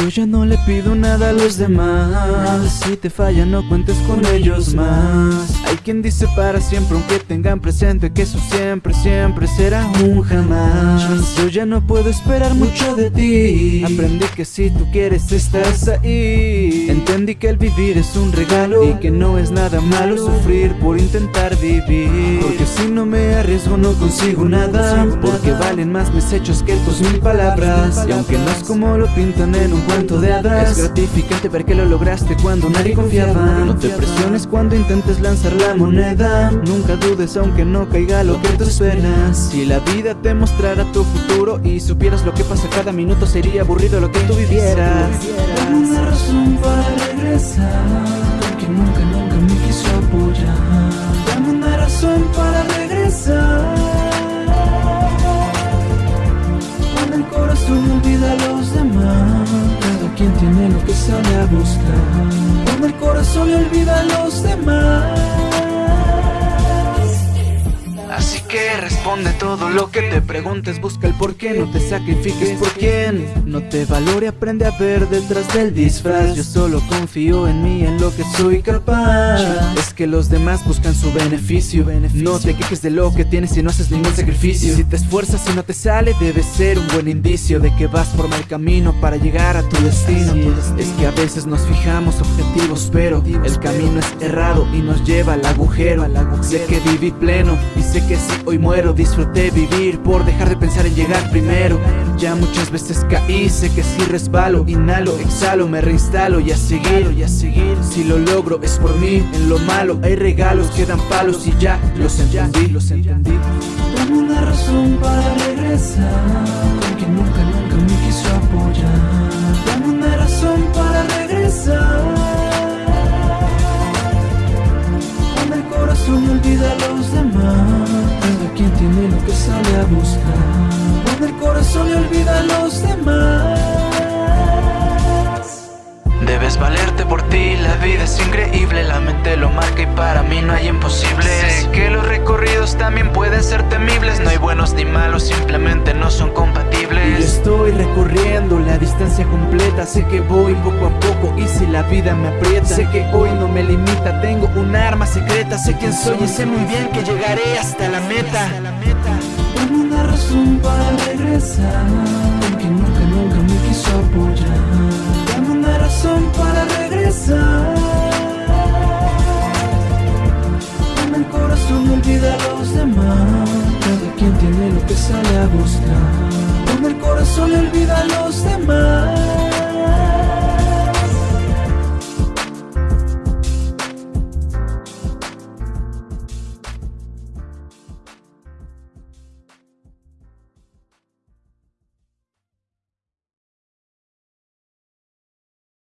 Yo ya no le pido nada a los demás. Si te falla no cuentes con ellos más quien dice para siempre aunque tengan presente Que eso siempre, siempre será un jamás. Yo ya no puedo esperar mucho de ti. Aprendí que si tú quieres estás ahí. Entendí que el vivir es un regalo Y que no es nada malo sufrir por intentar vivir. Porque si no me arriesgo no consigo nada. Porque valen más mis hechos que tus mil palabras. Y aunque no es como lo pintan en un cuento de hadas Es gratificante ver que lo lograste cuando nadie confiaba. No te presiones cuando intentes lanzar la moneda. Nunca dudes aunque no caiga lo que tú esperas Si la vida te mostrara tu futuro Y supieras lo que pasa cada minuto Sería aburrido lo que tú vivieras. Dame una razón para regresar Porque nunca, nunca me quiso apoyar. Dame una razón para regresar. Cuando el corazón olvida a los demás Cada quien tiene lo que sale a buscar. Cuando el corazón olvida a los demás responde todo lo que te preguntes. Busca el por qué, no te sacrifiques por quién. No te valore, aprende a ver detrás del disfraz. Yo solo confío en mí, en lo que soy capaz. Es que los demás buscan su beneficio. No te quejes de lo que tienes si no haces ningún sacrificio. Si te esfuerzas y no te sale, debe ser un buen indicio De que vas por mal camino para llegar a tu destino. Es que a veces nos fijamos objetivos Pero el camino es errado y nos lleva al agujero. Sé que viví pleno y sé que si hoy muero disfruté vivir por dejar de pensar en llegar primero. Ya muchas veces caí, sé que si resbalo, inhalo, exhalo, me reinstalo y a seguir, y a seguir. Si lo logro es por mí, en lo malo hay regalos que dan palos y ya los entendí, los entendí. Dame una razón para regresar Porque nunca, nunca me quiso apoyar. Dame una razón para regresar. Olvida que sale a buscar Cuando el corazón le olvida a los demás. Debes valerte por ti, la vida es increíble La mente lo marca y para mí no hay imposibles Sé que los recorridos también pueden ser temibles No hay buenos ni malos, simplemente no son compatibles. Y estoy recorriendo la distancia completa Sé que voy poco a poco y si la vida me aprieta Sé que hoy no me limita, tengo un arma secreta Sé quién soy y sé muy bien que llegaré hasta la meta razón para regresar Porque nunca, nunca me quiso apoyar. Dame una razón para regresar. Cuando el corazón olvida a los demás Cada quien tiene lo que sale a buscar. Cuando el corazón le olvida a los demás